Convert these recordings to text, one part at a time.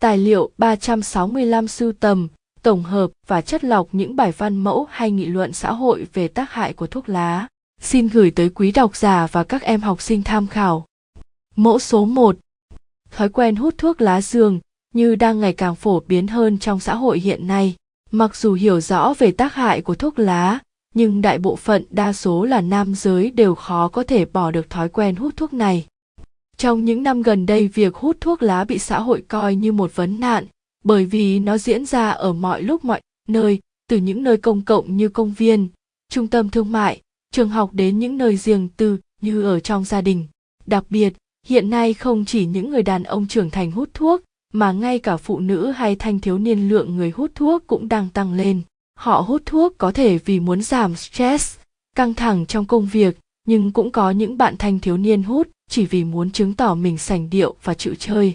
Tài liệu 365 sưu tầm, tổng hợp và chất lọc những bài văn mẫu hay nghị luận xã hội về tác hại của thuốc lá. Xin gửi tới quý độc giả và các em học sinh tham khảo. Mẫu số 1. Thói quen hút thuốc lá dường như đang ngày càng phổ biến hơn trong xã hội hiện nay. Mặc dù hiểu rõ về tác hại của thuốc lá, nhưng đại bộ phận đa số là nam giới đều khó có thể bỏ được thói quen hút thuốc này. Trong những năm gần đây, việc hút thuốc lá bị xã hội coi như một vấn nạn, bởi vì nó diễn ra ở mọi lúc mọi nơi, từ những nơi công cộng như công viên, trung tâm thương mại, trường học đến những nơi riêng tư như ở trong gia đình. Đặc biệt, hiện nay không chỉ những người đàn ông trưởng thành hút thuốc, mà ngay cả phụ nữ hay thanh thiếu niên lượng người hút thuốc cũng đang tăng lên. Họ hút thuốc có thể vì muốn giảm stress, căng thẳng trong công việc, nhưng cũng có những bạn thanh thiếu niên hút chỉ vì muốn chứng tỏ mình sành điệu và chịu chơi.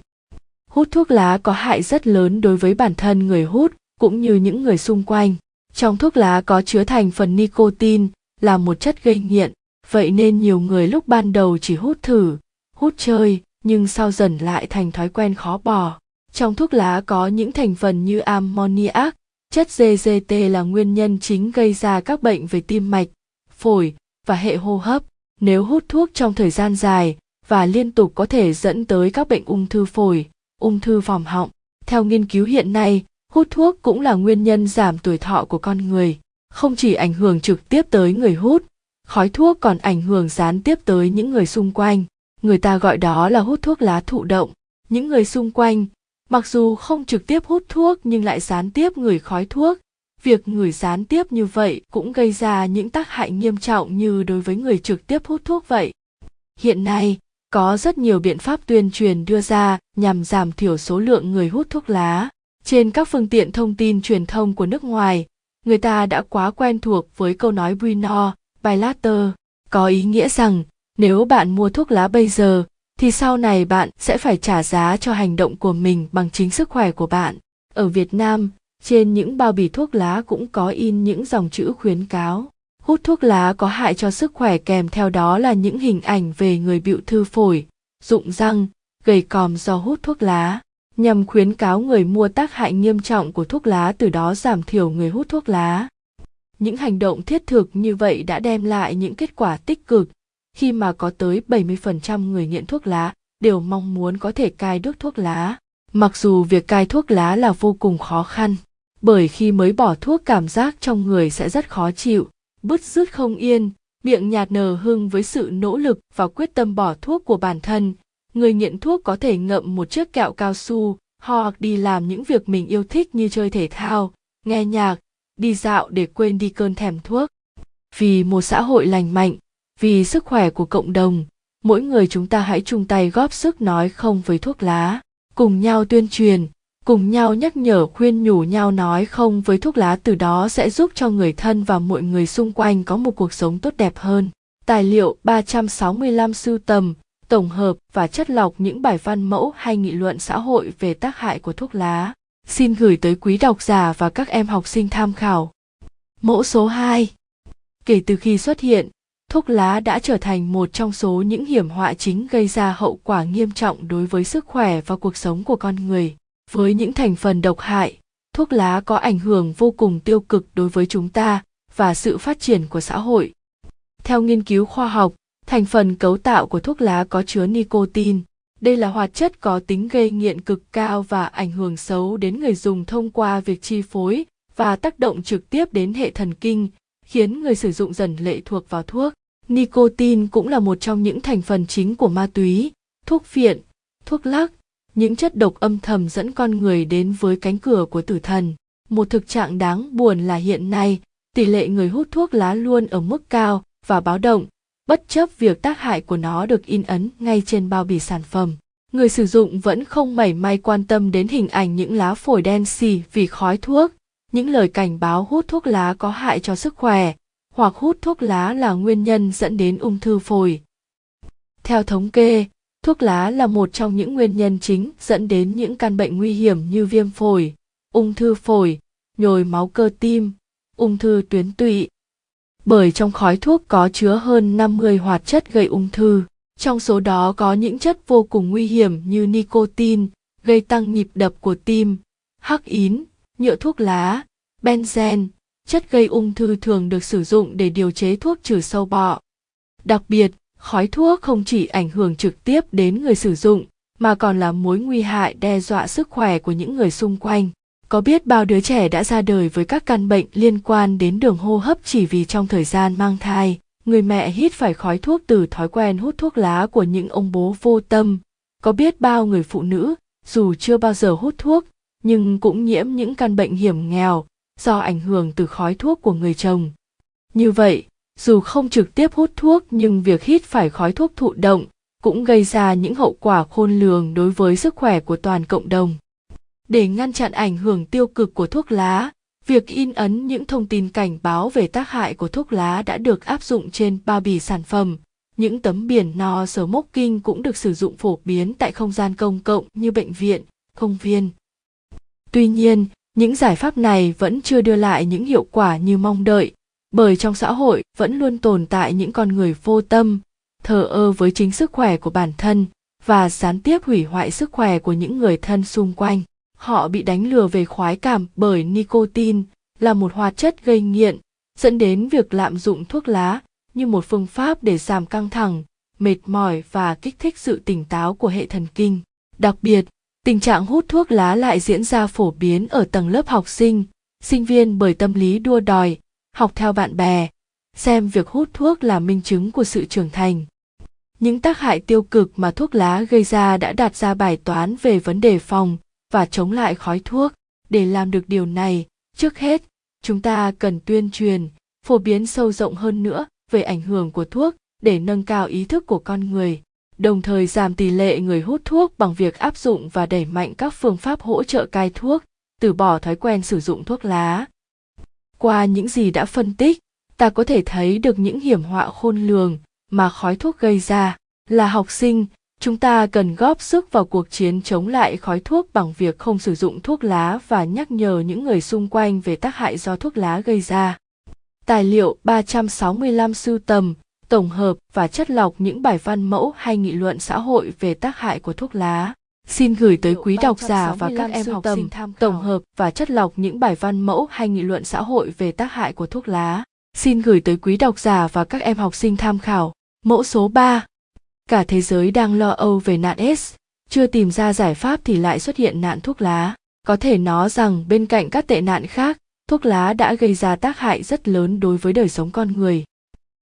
Hút thuốc lá có hại rất lớn đối với bản thân người hút cũng như những người xung quanh. Trong thuốc lá có chứa thành phần nicotine là một chất gây nghiện, vậy nên nhiều người lúc ban đầu chỉ hút thử, hút chơi, nhưng sau dần lại thành thói quen khó bỏ. Trong thuốc lá có những thành phần như ammoniac, chất GGT là nguyên nhân chính gây ra các bệnh về tim mạch, phổi và hệ hô hấp. Nếu hút thuốc trong thời gian dài và liên tục có thể dẫn tới các bệnh ung thư phổi, ung thư vòm họng. Theo nghiên cứu hiện nay, hút thuốc cũng là nguyên nhân giảm tuổi thọ của con người. Không chỉ ảnh hưởng trực tiếp tới người hút, khói thuốc còn ảnh hưởng gián tiếp tới những người xung quanh. Người ta gọi đó là hút thuốc lá thụ động. Những người xung quanh, mặc dù không trực tiếp hút thuốc nhưng lại gián tiếp người khói thuốc. Việc ngửi gián tiếp như vậy cũng gây ra những tác hại nghiêm trọng như đối với người trực tiếp hút thuốc vậy. Hiện nay, có rất nhiều biện pháp tuyên truyền đưa ra nhằm giảm thiểu số lượng người hút thuốc lá trên các phương tiện thông tin truyền thông của nước ngoài người ta đã quá quen thuộc với câu nói Bruno, by later, có ý nghĩa rằng nếu bạn mua thuốc lá bây giờ thì sau này bạn sẽ phải trả giá cho hành động của mình bằng chính sức khỏe của bạn. Ở Việt Nam, trên những bao bì thuốc lá cũng có in những dòng chữ khuyến cáo hút thuốc lá có hại cho sức khỏe kèm theo đó là những hình ảnh về người bịu thư phổi, rụng răng, gầy còm do hút thuốc lá, nhằm khuyến cáo người mua tác hại nghiêm trọng của thuốc lá từ đó giảm thiểu người hút thuốc lá. Những hành động thiết thực như vậy đã đem lại những kết quả tích cực, khi mà có tới 70% người nghiện thuốc lá đều mong muốn có thể cai đốt thuốc lá. Mặc dù việc cai thuốc lá là vô cùng khó khăn, bởi khi mới bỏ thuốc cảm giác trong người sẽ rất khó chịu, bứt rứt không yên, miệng nhạt nở hưng với sự nỗ lực và quyết tâm bỏ thuốc của bản thân. Người nghiện thuốc có thể ngậm một chiếc kẹo cao su hoặc đi làm những việc mình yêu thích như chơi thể thao, nghe nhạc, đi dạo để quên đi cơn thèm thuốc. Vì một xã hội lành mạnh, vì sức khỏe của cộng đồng, mỗi người chúng ta hãy chung tay góp sức nói không với thuốc lá, cùng nhau tuyên truyền, cùng nhau nhắc nhở khuyên nhủ nhau nói không với thuốc lá từ đó sẽ giúp cho người thân và mọi người xung quanh có một cuộc sống tốt đẹp hơn. Tài liệu 365 sưu tầm, tổng hợp và chất lọc những bài văn mẫu hay nghị luận xã hội về tác hại của thuốc lá. Xin gửi tới quý độc giả và các em học sinh tham khảo. Mẫu số 2 Kể từ khi xuất hiện, thuốc lá đã trở thành một trong số những hiểm họa chính gây ra hậu quả nghiêm trọng đối với sức khỏe và cuộc sống của con người với những thành phần độc hại, thuốc lá có ảnh hưởng vô cùng tiêu cực đối với chúng ta và sự phát triển của xã hội. Theo nghiên cứu khoa học, thành phần cấu tạo của thuốc lá có chứa nicotine. Đây là hoạt chất có tính gây nghiện cực cao và ảnh hưởng xấu đến người dùng thông qua việc chi phối và tác động trực tiếp đến hệ thần kinh, khiến người sử dụng dần lệ thuộc vào thuốc. Nicotine cũng là một trong những thành phần chính của ma túy, thuốc phiện, thuốc lắc những chất độc âm thầm dẫn con người đến với cánh cửa của tử thần. Một thực trạng đáng buồn là hiện nay, tỷ lệ người hút thuốc lá luôn ở mức cao và báo động. Bất chấp việc tác hại của nó được in ấn ngay trên bao bì sản phẩm, người sử dụng vẫn không mảy may quan tâm đến hình ảnh những lá phổi đen xì vì khói thuốc, những lời cảnh báo hút thuốc lá có hại cho sức khỏe, hoặc hút thuốc lá là nguyên nhân dẫn đến ung thư phổi. Theo thống kê thuốc lá là một trong những nguyên nhân chính dẫn đến những căn bệnh nguy hiểm như viêm phổi, ung thư phổi, nhồi máu cơ tim, ung thư tuyến tụy. Bởi trong khói thuốc có chứa hơn 50 hoạt chất gây ung thư, trong số đó có những chất vô cùng nguy hiểm như nicotine, gây tăng nhịp đập của tim, hắc ín, nhựa thuốc lá, benzen, chất gây ung thư thường được sử dụng để điều chế thuốc trừ sâu bọ. Đặc biệt, khói thuốc không chỉ ảnh hưởng trực tiếp đến người sử dụng mà còn là mối nguy hại đe dọa sức khỏe của những người xung quanh. Có biết bao đứa trẻ đã ra đời với các căn bệnh liên quan đến đường hô hấp chỉ vì trong thời gian mang thai, người mẹ hít phải khói thuốc từ thói quen hút thuốc lá của những ông bố vô tâm. Có biết bao người phụ nữ, dù chưa bao giờ hút thuốc, nhưng cũng nhiễm những căn bệnh hiểm nghèo do ảnh hưởng từ khói thuốc của người chồng. Như vậy, dù không trực tiếp hút thuốc nhưng việc hít phải khói thuốc thụ động cũng gây ra những hậu quả khôn lường đối với sức khỏe của toàn cộng đồng. Để ngăn chặn ảnh hưởng tiêu cực của thuốc lá, việc in ấn những thông tin cảnh báo về tác hại của thuốc lá đã được áp dụng trên bao bì sản phẩm. Những tấm biển no smoking cũng được sử dụng phổ biến tại không gian công cộng như bệnh viện, công viên. Tuy nhiên, những giải pháp này vẫn chưa đưa lại những hiệu quả như mong đợi, bởi trong xã hội vẫn luôn tồn tại những con người vô tâm, thờ ơ với chính sức khỏe của bản thân và gián tiếp hủy hoại sức khỏe của những người thân xung quanh. Họ bị đánh lừa về khoái cảm bởi nicotine là một hoạt chất gây nghiện, dẫn đến việc lạm dụng thuốc lá như một phương pháp để giảm căng thẳng, mệt mỏi và kích thích sự tỉnh táo của hệ thần kinh. Đặc biệt, tình trạng hút thuốc lá lại diễn ra phổ biến ở tầng lớp học sinh, sinh viên bởi tâm lý đua đòi, học theo bạn bè, xem việc hút thuốc là minh chứng của sự trưởng thành. Những tác hại tiêu cực mà thuốc lá gây ra đã đặt ra bài toán về vấn đề phòng và chống lại khói thuốc. Để làm được điều này, trước hết, chúng ta cần tuyên truyền, phổ biến sâu rộng hơn nữa về ảnh hưởng của thuốc để nâng cao ý thức của con người, đồng thời giảm tỷ lệ người hút thuốc bằng việc áp dụng và đẩy mạnh các phương pháp hỗ trợ cai thuốc, từ bỏ thói quen sử dụng thuốc lá. Qua những gì đã phân tích, ta có thể thấy được những hiểm họa khôn lường mà khói thuốc gây ra là học sinh chúng ta cần góp sức vào cuộc chiến chống lại khói thuốc bằng việc không sử dụng thuốc lá và nhắc nhở những người xung quanh về tác hại do thuốc lá gây ra. Tài liệu 365 sưu tầm, tổng hợp và chất lọc những bài văn mẫu hay nghị luận xã hội về tác hại của thuốc lá. Xin gửi tới quý độc giả và các em học sinh tổng hợp và chất lọc những bài văn mẫu hay nghị luận xã hội về tác hại của thuốc lá. Xin gửi tới quý độc giả và các em học sinh tham khảo. Mẫu số 3. Cả thế giới đang lo âu về nạn S, chưa tìm ra giải pháp thì lại xuất hiện nạn thuốc lá. Có thể nói rằng bên cạnh các tệ nạn khác, thuốc lá đã gây ra tác hại rất lớn đối với đời sống con người.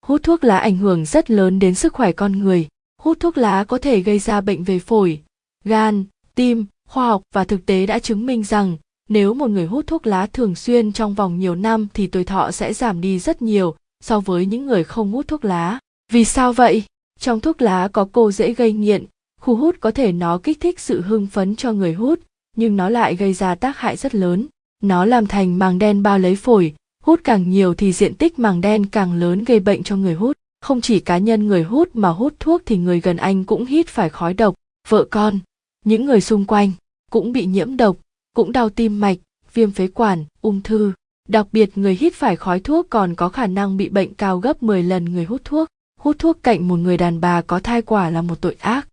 Hút thuốc lá ảnh hưởng rất lớn đến sức khỏe con người. Hút thuốc lá có thể gây ra bệnh về phổi, gan, tim, khoa học và thực tế đã chứng minh rằng nếu một người hút thuốc lá thường xuyên trong vòng nhiều năm thì tuổi thọ sẽ giảm đi rất nhiều so với những người không hút thuốc lá. Vì sao vậy? Trong thuốc lá có cô dễ gây nghiện, khu hút có thể nó kích thích sự hưng phấn cho người hút, nhưng nó lại gây ra tác hại rất lớn. Nó làm thành màng đen bao lấy phổi, hút càng nhiều thì diện tích màng đen càng lớn gây bệnh cho người hút. Không chỉ cá nhân người hút mà hút thuốc thì người gần anh cũng hít phải khói độc, vợ con, những người xung quanh cũng bị nhiễm độc, cũng đau tim mạch, viêm phế quản, ung thư. Đặc biệt người hít phải khói thuốc còn có khả năng bị bệnh cao gấp 10 lần người hút thuốc. Hút thuốc cạnh một người đàn bà có thai quả là một tội ác.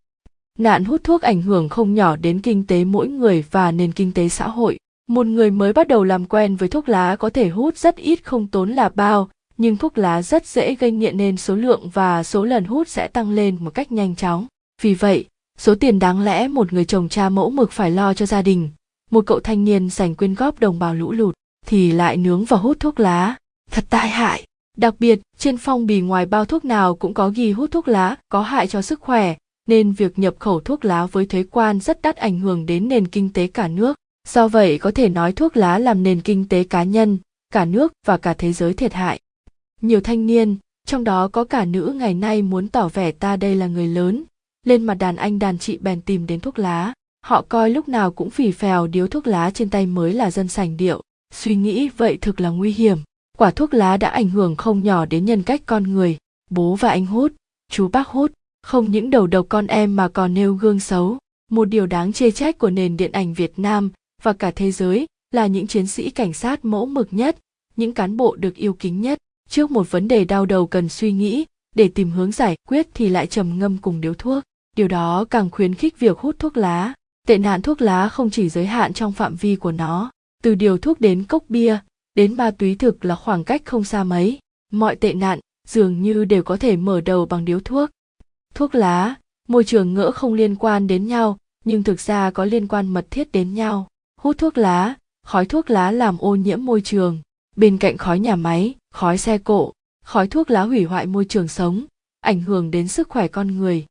Nạn hút thuốc ảnh hưởng không nhỏ đến kinh tế mỗi người và nền kinh tế xã hội. Một người mới bắt đầu làm quen với thuốc lá có thể hút rất ít không tốn là bao, nhưng thuốc lá rất dễ gây nghiện nên số lượng và số lần hút sẽ tăng lên một cách nhanh chóng. Vì vậy, số tiền đáng lẽ một người chồng cha mẫu mực phải lo cho gia đình, một cậu thanh niên dành quyên góp đồng bào lũ lụt, thì lại nướng và hút thuốc lá. Thật tai hại. Đặc biệt, trên phong bì ngoài bao thuốc nào cũng có ghi hút thuốc lá có hại cho sức khỏe, nên việc nhập khẩu thuốc lá với thuế quan rất đắt ảnh hưởng đến nền kinh tế cả nước. Do vậy có thể nói thuốc lá làm nền kinh tế cá nhân, cả nước và cả thế giới thiệt hại. Nhiều thanh niên, trong đó có cả nữ ngày nay muốn tỏ vẻ ta đây là người lớn, lên mặt đàn anh đàn chị bèn tìm đến thuốc lá. Họ coi lúc nào cũng phì phèo điếu thuốc lá trên tay mới là dân sành điệu. Suy nghĩ vậy thực là nguy hiểm. Quả thuốc lá đã ảnh hưởng không nhỏ đến nhân cách con người. Bố và anh hút, chú bác hút, không những đầu độc con em mà còn nêu gương xấu. Một điều đáng chê trách của nền điện ảnh Việt Nam và cả thế giới là những chiến sĩ cảnh sát mẫu mực nhất, những cán bộ được yêu kính nhất. Trước một vấn đề đau đầu cần suy nghĩ, để tìm hướng giải quyết thì lại trầm ngâm cùng điếu thuốc. Điều đó càng khuyến khích việc hút thuốc lá. tệ nạn thuốc lá không chỉ giới hạn trong phạm vi của nó. Từ điều thuốc đến cốc bia, đến ma túy thực là khoảng cách không xa mấy. Mọi tệ nạn dường như đều có thể mở đầu bằng điếu thuốc. Thuốc lá, môi trường ngỡ không liên quan đến nhau, nhưng thực ra có liên quan mật thiết đến nhau. Hút thuốc lá, khói thuốc lá làm ô nhiễm môi trường. Bên cạnh khói nhà máy, khói xe cộ, khói thuốc lá hủy hoại môi trường sống, ảnh hưởng đến sức khỏe con người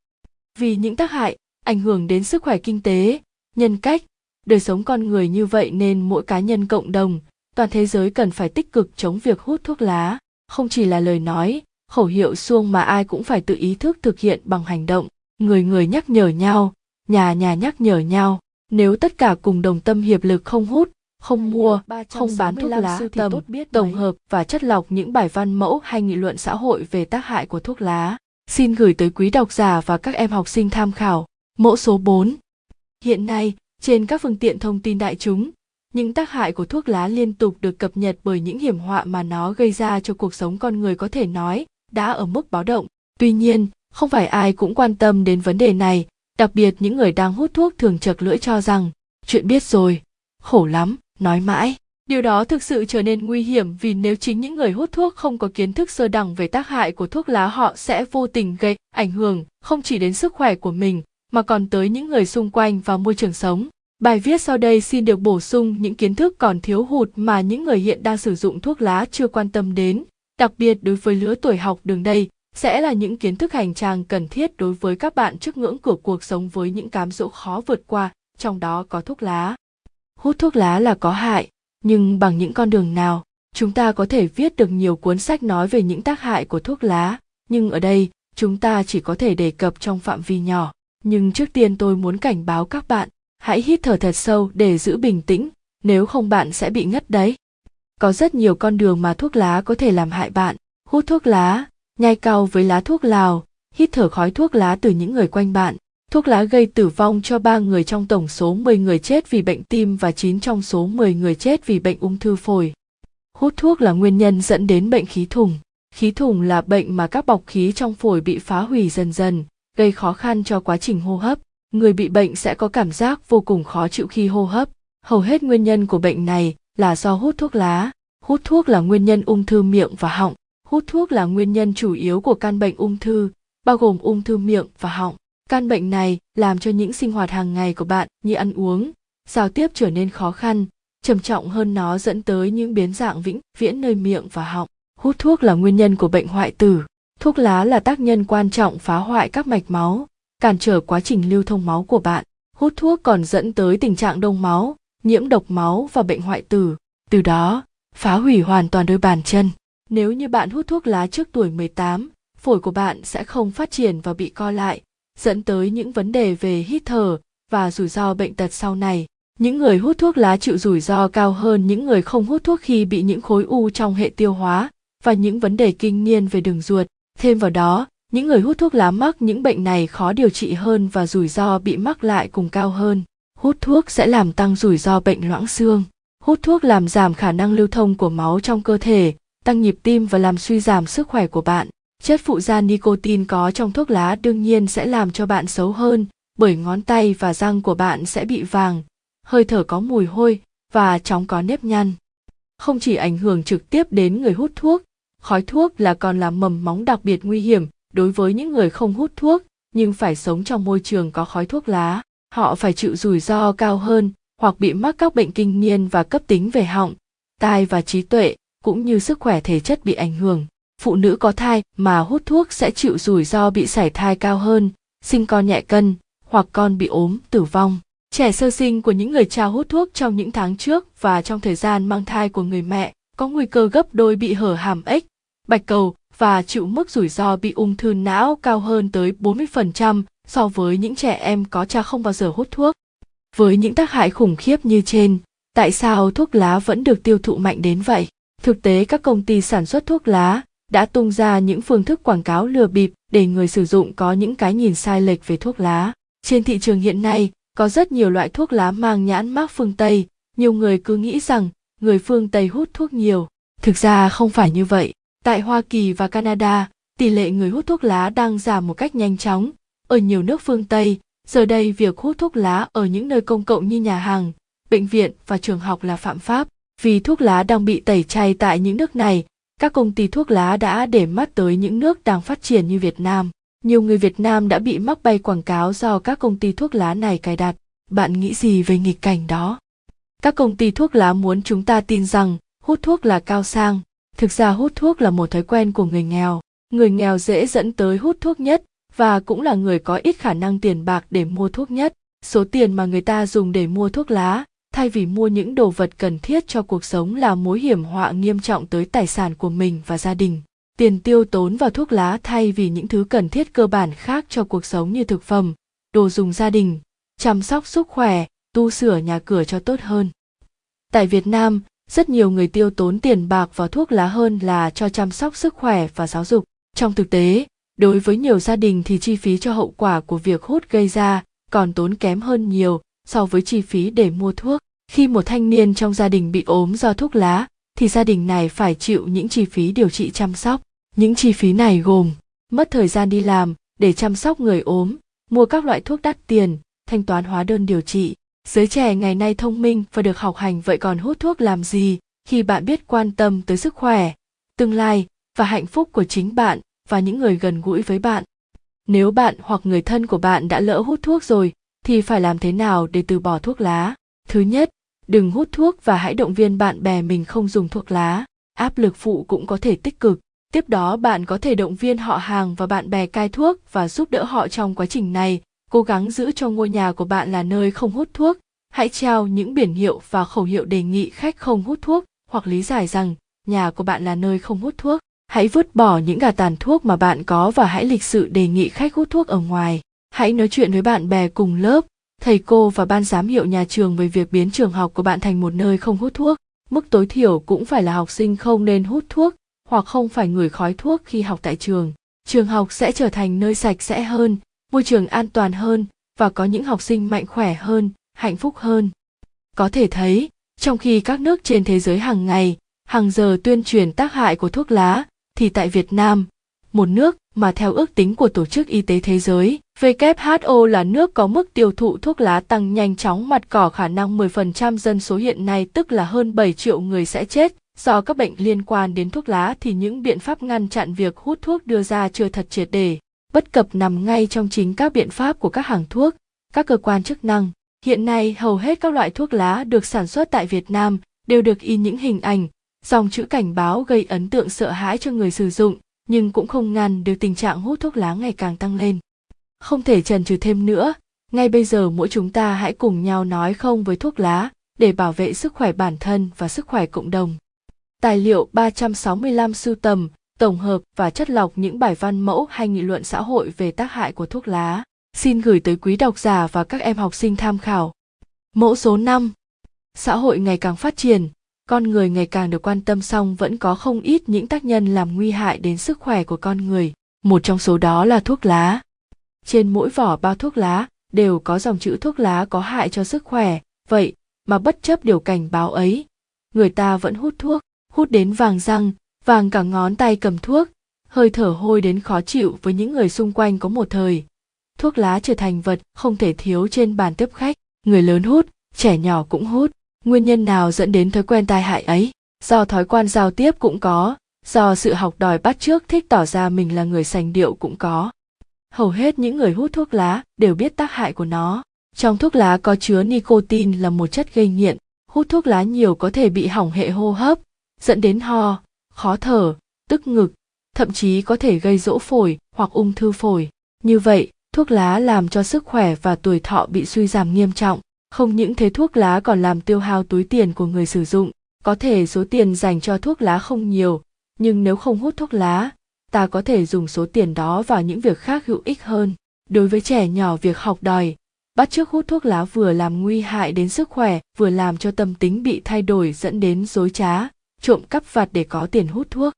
vì những tác hại ảnh hưởng đến sức khỏe kinh tế nhân cách. Đời sống con người như vậy nên mỗi cá nhân cộng đồng toàn thế giới cần phải tích cực chống việc hút thuốc lá. Không chỉ là lời nói khẩu hiệu xuông mà ai cũng phải tự ý thức thực hiện bằng hành động. Người người nhắc nhở nhau nhà nhà nhắc nhở nhau. Nếu tất cả cùng đồng tâm hiệp lực không hút không mua, không bán thuốc lá tầm, tổng hợp và chất lọc những bài văn mẫu hay nghị luận xã hội về tác hại của thuốc lá. Xin gửi tới quý độc giả và các em học sinh tham khảo. Mẫu số 4. Hiện nay, trên các phương tiện thông tin đại chúng, những tác hại của thuốc lá liên tục được cập nhật bởi những hiểm họa mà nó gây ra cho cuộc sống con người có thể nói đã ở mức báo động. Tuy nhiên, không phải ai cũng quan tâm đến vấn đề này, đặc biệt những người đang hút thuốc thường chật lưỡi cho rằng chuyện biết rồi, khổ lắm, nói mãi. Điều đó thực sự trở nên nguy hiểm vì nếu chính những người hút thuốc không có kiến thức sơ đẳng về tác hại của thuốc lá họ sẽ vô tình gây ảnh hưởng không chỉ đến sức khỏe của mình mà còn tới những người xung quanh và môi trường sống. Bài viết sau đây xin được bổ sung những kiến thức còn thiếu hụt mà những người hiện đang sử dụng thuốc lá chưa quan tâm đến, đặc biệt đối với lứa tuổi học đường đây sẽ là những kiến thức hành trang cần thiết đối với các bạn trước ngưỡng cửa cuộc sống với những cám dỗ khó vượt qua, trong đó có thuốc lá. Hút thuốc lá là có hại, nhưng bằng những con đường nào, chúng ta có thể viết được nhiều cuốn sách nói về những tác hại của thuốc lá, nhưng ở đây, chúng ta chỉ có thể đề cập trong phạm vi nhỏ. Nhưng trước tiên tôi muốn cảnh báo các bạn, hãy hít thở thật sâu để giữ bình tĩnh, nếu không bạn sẽ bị ngất đấy. Có rất nhiều con đường mà thuốc lá có thể làm hại bạn. Hút thuốc lá, nhai cau với lá thuốc lào, hít thở khói thuốc lá từ những người quanh bạn. Thuốc lá gây tử vong cho 3 người trong tổng số 10 người chết vì bệnh tim và 9 trong số 10 người chết vì bệnh ung thư phổi. Hút thuốc là nguyên nhân dẫn đến bệnh khí thủng. Khí thủng là bệnh mà các bọc khí trong phổi bị phá hủy dần dần, gây khó khăn cho quá trình hô hấp. Người bị bệnh sẽ có cảm giác vô cùng khó chịu khi hô hấp. Hầu hết nguyên nhân của bệnh này là do hút thuốc lá. Hút thuốc là nguyên nhân ung thư miệng và họng. Hút thuốc là nguyên nhân chủ yếu của căn bệnh ung thư, bao gồm ung thư miệng và họng. Căn bệnh này làm cho những sinh hoạt hàng ngày của bạn như ăn uống, giao tiếp trở nên khó khăn, trầm trọng hơn nó dẫn tới những biến dạng vĩnh viễn nơi miệng và họng. Hút thuốc là nguyên nhân của bệnh hoại tử. Thuốc lá là tác nhân quan trọng phá hoại các mạch máu, cản trở quá trình lưu thông máu của bạn. Hút thuốc còn dẫn tới tình trạng đông máu, nhiễm độc máu và bệnh hoại tử. Từ đó, phá hủy hoàn toàn đôi bàn chân. Nếu như bạn hút thuốc lá trước tuổi 18, phổi của bạn sẽ không phát triển và bị co lại, dẫn tới những vấn đề về hít thở và rủi ro bệnh tật sau này. Những người hút thuốc lá chịu rủi ro cao hơn những người không hút thuốc khi bị những khối u trong hệ tiêu hóa và những vấn đề kinh niên về đường ruột. Thêm vào đó, những người hút thuốc lá mắc những bệnh này khó điều trị hơn và rủi ro bị mắc lại cùng cao hơn. Hút thuốc sẽ làm tăng rủi ro bệnh loãng xương. Hút thuốc làm giảm khả năng lưu thông của máu trong cơ thể, tăng nhịp tim và làm suy giảm sức khỏe của bạn. Chất phụ da nicotine có trong thuốc lá đương nhiên sẽ làm cho bạn xấu hơn, bởi ngón tay và răng của bạn sẽ bị vàng, hơi thở có mùi hôi và chóng có nếp nhăn. Không chỉ ảnh hưởng trực tiếp đến người hút thuốc, khói thuốc là còn là mầm móng đặc biệt nguy hiểm đối với những người không hút thuốc nhưng phải sống trong môi trường có khói thuốc lá. Họ phải chịu rủi ro cao hơn hoặc bị mắc các bệnh kinh niên và cấp tính về họng, tai và trí tuệ cũng như sức khỏe thể chất bị ảnh hưởng phụ nữ có thai mà hút thuốc sẽ chịu rủi ro bị sảy thai cao hơn, sinh con nhẹ cân hoặc con bị ốm, tử vong. Trẻ sơ sinh của những người cha hút thuốc trong những tháng trước và trong thời gian mang thai của người mẹ có nguy cơ gấp đôi bị hở hàm ếch, bạch cầu và chịu mức rủi ro bị ung thư não cao hơn tới 40% so với những trẻ em có cha không bao giờ hút thuốc. Với những tác hại khủng khiếp như trên, tại sao thuốc lá vẫn được tiêu thụ mạnh đến vậy? Thực tế các công ty sản xuất thuốc lá đã tung ra những phương thức quảng cáo lừa bịp để người sử dụng có những cái nhìn sai lệch về thuốc lá. Trên thị trường hiện nay, có rất nhiều loại thuốc lá mang nhãn mác phương Tây, nhiều người cứ nghĩ rằng người phương Tây hút thuốc nhiều. Thực ra không phải như vậy. Tại Hoa Kỳ và Canada, tỷ lệ người hút thuốc lá đang giảm một cách nhanh chóng. Ở nhiều nước phương Tây, Giờ đây việc hút thuốc lá ở những nơi công cộng như nhà hàng, bệnh viện và trường học là phạm pháp. Vì thuốc lá đang bị tẩy chay tại những nước này, các công ty thuốc lá đã để mắt tới những nước đang phát triển như Việt Nam. Nhiều người Việt Nam đã bị mắc bay quảng cáo do các công ty thuốc lá này cài đặt. Bạn nghĩ gì về nghịch cảnh đó? Các công ty thuốc lá muốn chúng ta tin rằng hút thuốc là cao sang. Thực ra hút thuốc là một thói quen của người nghèo. Người nghèo dễ dẫn tới hút thuốc nhất và cũng là người có ít khả năng tiền bạc để mua thuốc nhất. Số tiền mà người ta dùng để mua thuốc lá thay vì mua những đồ vật cần thiết cho cuộc sống là mối hiểm họa nghiêm trọng tới tài sản của mình và gia đình. Tiền tiêu tốn vào thuốc lá thay vì những thứ cần thiết cơ bản khác cho cuộc sống như thực phẩm, đồ dùng gia đình, chăm sóc sức khỏe, tu sửa nhà cửa cho tốt hơn. Tại việt nam, rất nhiều người tiêu tốn tiền bạc vào thuốc lá hơn là cho chăm sóc sức khỏe và giáo dục. Trong thực tế, đối với nhiều gia đình thì chi phí cho hậu quả của việc hút gây ra còn tốn kém hơn nhiều so với chi phí để mua thuốc. Khi một thanh niên trong gia đình bị ốm do thuốc lá, thì gia đình này phải chịu những chi phí điều trị chăm sóc. Những chi phí này gồm mất thời gian đi làm để chăm sóc người ốm, mua các loại thuốc đắt tiền, thanh toán hóa đơn điều trị. Giới trẻ ngày nay thông minh và được học hành vậy còn hút thuốc làm gì khi bạn biết quan tâm tới sức khỏe, tương lai và hạnh phúc của chính bạn và những người gần gũi với bạn? Nếu bạn hoặc người thân của bạn đã lỡ hút thuốc rồi thì phải làm thế nào để từ bỏ thuốc lá? Thứ nhất, đừng hút thuốc và hãy động viên bạn bè mình không dùng thuốc lá. Áp lực phụ cũng có thể tích cực. Tiếp đó, bạn có thể động viên họ hàng và bạn bè cai thuốc và giúp đỡ họ trong quá trình này. Cố gắng giữ cho ngôi nhà của bạn là nơi không hút thuốc. Hãy treo những biển hiệu và khẩu hiệu đề nghị khách không hút thuốc hoặc lý giải rằng nhà của bạn là nơi không hút thuốc. Hãy vứt bỏ những gà tàn thuốc mà bạn có và hãy lịch sự đề nghị khách hút thuốc ở ngoài hãy nói chuyện với bạn bè cùng lớp thầy cô và ban giám hiệu nhà trường về việc biến trường học của bạn thành một nơi không hút thuốc. Mức tối thiểu cũng phải là học sinh không nên hút thuốc hoặc không phải ngửi khói thuốc khi học tại trường. Trường học sẽ trở thành nơi sạch sẽ hơn môi trường an toàn hơn và có những học sinh mạnh khỏe hơn hạnh phúc hơn. Có thể thấy trong khi các nước trên thế giới hàng ngày hàng giờ tuyên truyền tác hại của thuốc lá thì tại việt nam một nước mà theo ước tính của Tổ chức Y tế Thế giới, WHO là nước có mức tiêu thụ thuốc lá tăng nhanh chóng mặt cỏ khả năng 10% dân số hiện nay tức là hơn 7 triệu người sẽ chết do các bệnh liên quan đến thuốc lá thì những biện pháp ngăn chặn việc hút thuốc đưa ra chưa thật triệt để. Bất cập nằm ngay trong chính các biện pháp của các hàng thuốc, các cơ quan chức năng. Hiện nay hầu hết các loại thuốc lá được sản xuất tại Việt Nam đều được in những hình ảnh, dòng chữ cảnh báo gây ấn tượng sợ hãi cho người sử dụng nhưng cũng không ngăn được tình trạng hút thuốc lá ngày càng tăng lên. Không thể trần trừ thêm nữa, ngay bây giờ mỗi chúng ta hãy cùng nhau nói không với thuốc lá để bảo vệ sức khỏe bản thân và sức khỏe cộng đồng. Tài liệu 365 sưu tầm, tổng hợp và chất lọc những bài văn mẫu hay nghị luận xã hội về tác hại của thuốc lá. Xin gửi tới quý độc giả và các em học sinh tham khảo. Mẫu số 5. Xã hội ngày càng phát triển, con người ngày càng được quan tâm song vẫn có không ít những tác nhân làm nguy hại đến sức khỏe của con người một trong số đó là thuốc lá trên mỗi vỏ bao thuốc lá đều có dòng chữ thuốc lá có hại cho sức khỏe. Vậy mà bất chấp điều cảnh báo ấy, người ta vẫn hút thuốc, hút đến vàng răng, vàng cả ngón tay cầm thuốc, hơi thở hôi đến khó chịu với những người xung quanh có một thời. Thuốc lá trở thành vật không thể thiếu trên bàn tiếp khách, người lớn hút, trẻ nhỏ cũng hút. Nguyên nhân nào dẫn đến thói quen tai hại ấy? Do thói quen giao tiếp cũng có, do sự học đòi bắt trước thích tỏ ra mình là người sành điệu cũng có hầu hết những người hút thuốc lá đều biết tác hại của nó. Trong thuốc lá có chứa nicotine là một chất gây nghiện. Hút thuốc lá nhiều có thể bị hỏng hệ hô hấp, dẫn đến ho, khó thở, tức ngực, thậm chí có thể gây rỗ phổi hoặc ung thư phổi. Như vậy, thuốc lá làm cho sức khỏe và tuổi thọ bị suy giảm nghiêm trọng. Không những thế thuốc lá còn làm tiêu hao túi tiền của người sử dụng. Có thể số tiền dành cho thuốc lá không nhiều, nhưng nếu không hút thuốc lá ta có thể dùng số tiền đó vào những việc khác hữu ích hơn đối với trẻ nhỏ việc học đòi bắt chước hút thuốc lá vừa làm nguy hại đến sức khỏe vừa làm cho tâm tính bị thay đổi dẫn đến dối trá trộm cắp vặt để có tiền hút thuốc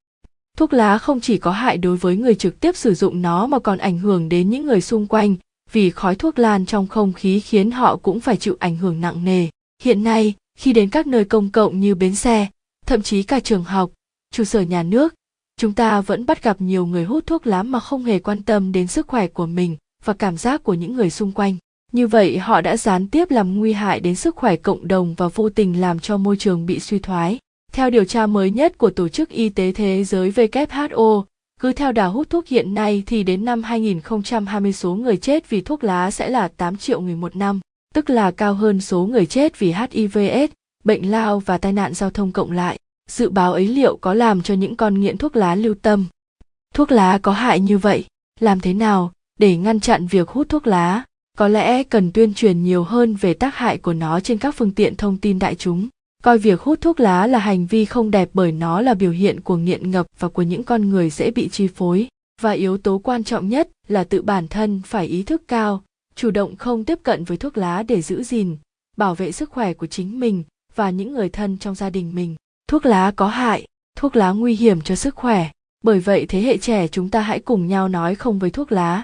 thuốc lá không chỉ có hại đối với người trực tiếp sử dụng nó mà còn ảnh hưởng đến những người xung quanh vì khói thuốc lan trong không khí khiến họ cũng phải chịu ảnh hưởng nặng nề. Hiện nay, khi đến các nơi công cộng như bến xe, thậm chí cả trường học, trụ sở nhà nước, chúng ta vẫn bắt gặp nhiều người hút thuốc lá mà không hề quan tâm đến sức khỏe của mình và cảm giác của những người xung quanh. như vậy họ đã gián tiếp làm nguy hại đến sức khỏe cộng đồng và vô tình làm cho môi trường bị suy thoái theo điều tra mới nhất của Tổ chức Y tế Thế giới WHO, cứ theo đà hút thuốc hiện nay thì đến năm 2020 số người chết vì thuốc lá sẽ là 8 triệu người một năm, tức là cao hơn số người chết vì HIV/AIDS, bệnh lao và tai nạn giao thông cộng lại. Dự báo ấy liệu có làm cho những con nghiện thuốc lá lưu tâm? Thuốc lá có hại như vậy, làm thế nào để ngăn chặn việc hút thuốc lá? Có lẽ cần tuyên truyền nhiều hơn về tác hại của nó trên các phương tiện thông tin đại chúng coi việc hút thuốc lá là hành vi không đẹp bởi nó là biểu hiện của nghiện ngập và của những con người dễ bị chi phối và yếu tố quan trọng nhất là tự bản thân phải ý thức cao chủ động không tiếp cận với thuốc lá để giữ gìn bảo vệ sức khỏe của chính mình và những người thân trong gia đình mình thuốc lá có hại, thuốc lá nguy hiểm cho sức khỏe. Bởi vậy thế hệ trẻ chúng ta hãy cùng nhau nói không với thuốc lá.